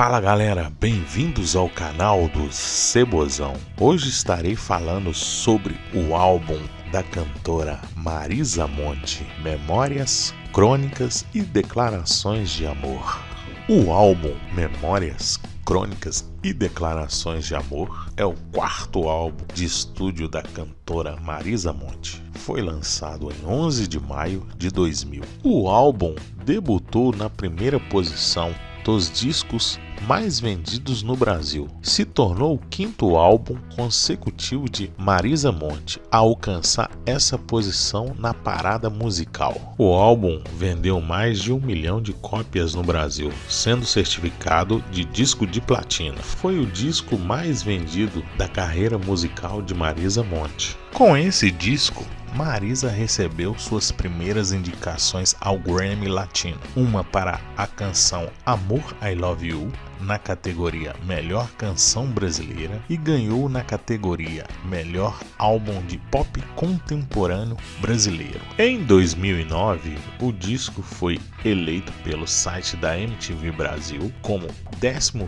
Fala galera, bem-vindos ao canal do Cebozão. Hoje estarei falando sobre o álbum da cantora Marisa Monte, Memórias, Crônicas e Declarações de Amor. O álbum Memórias, Crônicas e Declarações de Amor é o quarto álbum de estúdio da cantora Marisa Monte. Foi lançado em 11 de maio de 2000. O álbum debutou na primeira posição dos discos mais vendidos no Brasil. Se tornou o quinto álbum consecutivo de Marisa Monte a alcançar essa posição na parada musical. O álbum vendeu mais de um milhão de cópias no Brasil, sendo certificado de disco de platina. Foi o disco mais vendido da carreira musical de Marisa Monte. Com esse disco, Marisa recebeu suas primeiras indicações ao Grammy Latino, uma para a canção Amor I Love You na categoria Melhor Canção Brasileira e ganhou na categoria Melhor Álbum de Pop Contemporâneo Brasileiro. Em 2009, o disco foi eleito pelo site da MTV Brasil como 15º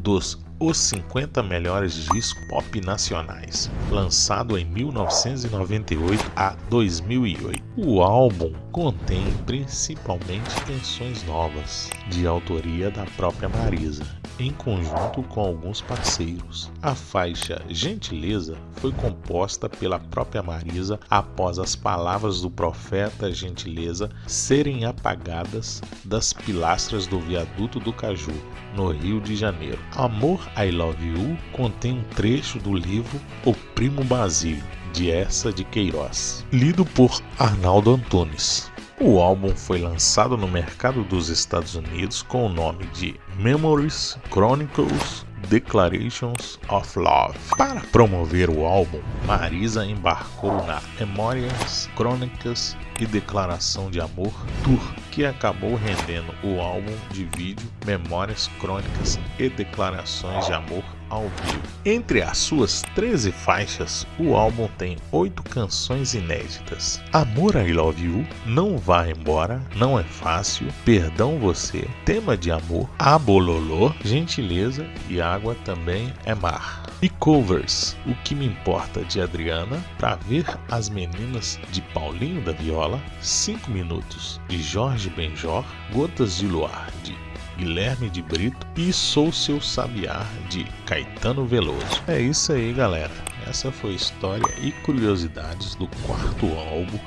dos os 50 melhores discos pop nacionais, lançado em 1998 a 2008. O álbum contém principalmente canções novas, de autoria da própria Marisa, em conjunto com alguns parceiros. A faixa Gentileza foi composta pela própria Marisa após as palavras do profeta Gentileza serem apagadas das pilastras do viaduto do Caju, no Rio de Janeiro. Amor I Love You contém um trecho do livro O Primo Basílio, de Essa de Queiroz, lido por Arnaldo Antunes. O álbum foi lançado no mercado dos Estados Unidos com o nome de Memories Chronicles Declarations of Love. Para promover o álbum, Marisa embarcou na Memórias, Crônicas e Declaração de Amor Tour, que acabou rendendo o álbum de vídeo Memórias, Crônicas e Declarações de Amor ao vivo. Entre as suas 13 faixas, o álbum tem 8 canções inéditas. Amor I Love You, Não Vá Embora, Não É Fácil, Perdão Você, Tema de Amor, Abololô, Gentileza e Água Também é Mar. E covers, O Que Me Importa de Adriana, Pra Ver as Meninas de Paulinho da Viola, 5 Minutos de Jorge Benjor, Gotas de Luar de Guilherme de Brito e Sou Seu Sabiá de Caetano Veloso. É isso aí, galera. Essa foi a história e curiosidades do quarto álbum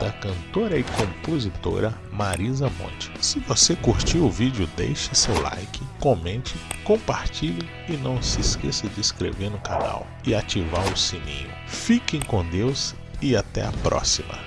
da cantora e compositora Marisa Monte. Se você curtiu o vídeo, deixe seu like, comente, compartilhe e não se esqueça de inscrever no canal e ativar o sininho. Fiquem com Deus e até a próxima.